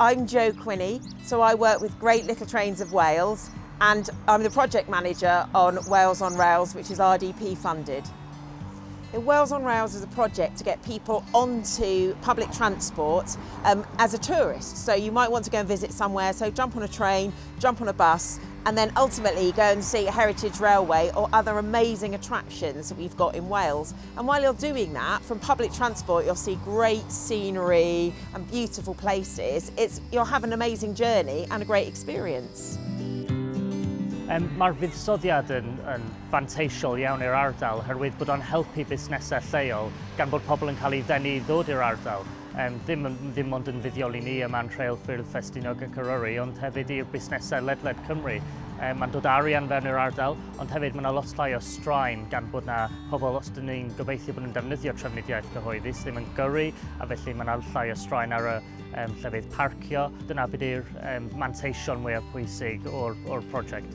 I'm Jo Quinney, so I work with Great Little Trains of Wales and I'm the project manager on Wales on Rails, which is RDP funded. Wales on Rails is a project to get people onto public transport um, as a tourist. So you might want to go and visit somewhere, so jump on a train, jump on a bus, and then ultimately go and see Heritage Railway or other amazing attractions that we've got in Wales. And while you're doing that, from public transport, you'll see great scenery and beautiful places. It's, you'll have an amazing journey and a great experience. Um, Mae'r fuddsoddiad yn, yn fanteisiol iawn i'r ardal, herwydd bod o'n helpu busnesau lleol gan bod pobl yn cael ei ddenu i ddod i'r ardal um, ddim, ddim ond yn fuddioli ni y man treul ffyrdd ffestinog y Cyrwyri, ond hefyd i'r busnesau ledled Cymru. Um, mae'n dod arian fewn i'r ardal, ond hefyd mae yna lot llai o straen gan bod yna pobl os dyn ni'n gobeithio bod nhw'n defnyddio trefnidiaeth cyhoeddus ddim yn gyrru, a felly mae yna llai o straen ar y um, llefydd parcio. Dyna bydd i'r um, manteision mwyaf pwysig o'r, or prosiect.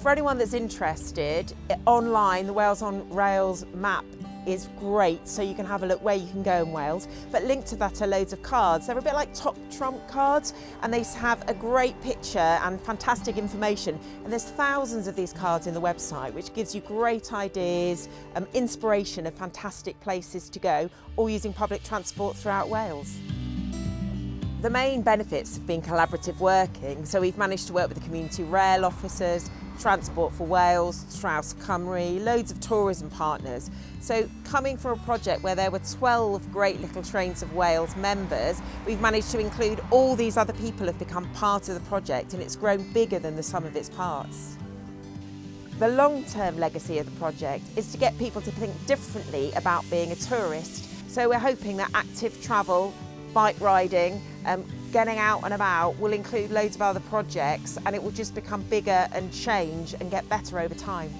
For anyone that's interested, e, online, the Wales on Rails map is great so you can have a look where you can go in Wales. But linked to that are loads of cards. They're a bit like top trump cards and they have a great picture and fantastic information. And there's thousands of these cards in the website which gives you great ideas um, inspiration of fantastic places to go or using public transport throughout Wales. The main benefits have been collaborative working, so we've managed to work with the community rail officers, Transport for Wales, Traws Cymru, loads of tourism partners. So coming from a project where there were 12 Great Little Trains of Wales members, we've managed to include all these other people have become part of the project and it's grown bigger than the sum of its parts. The long-term legacy of the project is to get people to think differently about being a tourist. So we're hoping that active travel bike riding, um, getting out and about will include loads of other projects and it will just become bigger and change and get better over time.